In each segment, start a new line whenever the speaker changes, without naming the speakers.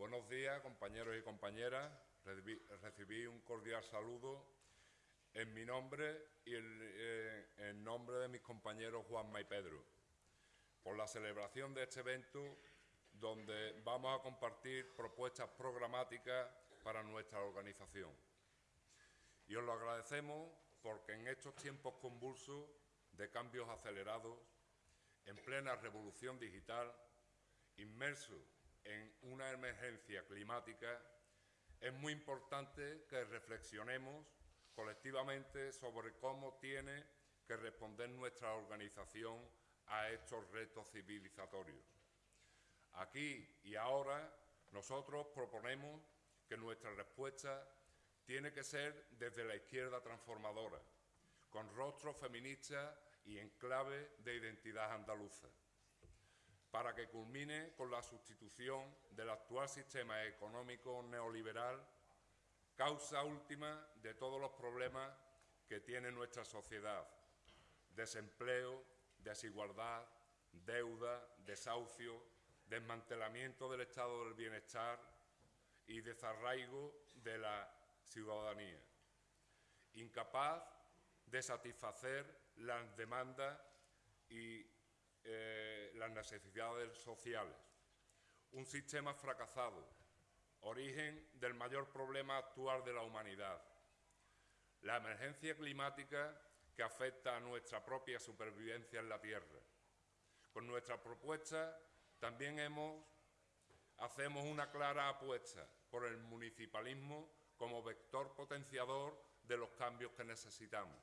Buenos días, compañeros y compañeras. Recibí, un cordial saludo en mi nombre y eh, en nombre de mis compañeros Juanma y Pedro por la celebración de este evento donde vamos a compartir propuestas programáticas para nuestra organización. Y os lo agradecemos porque en estos tiempos convulsos de cambios acelerados, en plena revolución digital, inmersos en una emergencia climática, es muy importante que reflexionemos colectivamente sobre cómo tiene que responder nuestra organización a estos retos civilizatorios. Aquí y ahora nosotros proponemos que nuestra respuesta tiene que ser desde la izquierda transformadora, con rostro feminista y en clave de identidad andaluza, para que culmine con la sustitución del actual sistema económico neoliberal, causa última de todos los problemas que tiene nuestra sociedad, desempleo, desigualdad, deuda, desahucio, desmantelamiento del estado del bienestar y desarraigo de la ciudadanía, incapaz de satisfacer las demandas y eh, las necesidades sociales. Un sistema fracasado, origen del mayor problema actual de la humanidad. La emergencia climática que afecta a nuestra propia supervivencia en la Tierra. Con nuestra propuesta también hemos, hacemos una clara apuesta por el municipalismo como vector potenciador de los cambios que necesitamos.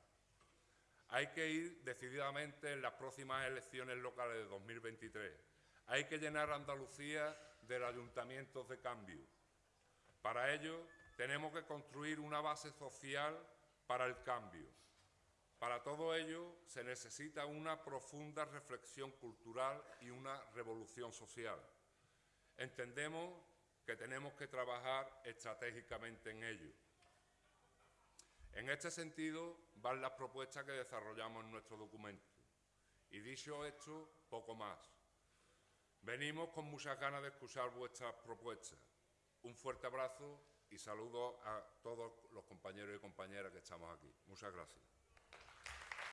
Hay que ir decididamente en las próximas elecciones locales de 2023. Hay que llenar Andalucía de ayuntamientos de cambio. Para ello, tenemos que construir una base social para el cambio. Para todo ello, se necesita una profunda reflexión cultural y una revolución social. Entendemos que tenemos que trabajar estratégicamente en ello. En este sentido, van las propuestas que desarrollamos en nuestro documento. Y dicho esto, poco más. Venimos con muchas ganas de escuchar vuestras propuestas. Un fuerte abrazo y saludo a todos los compañeros y compañeras que estamos aquí. Muchas gracias.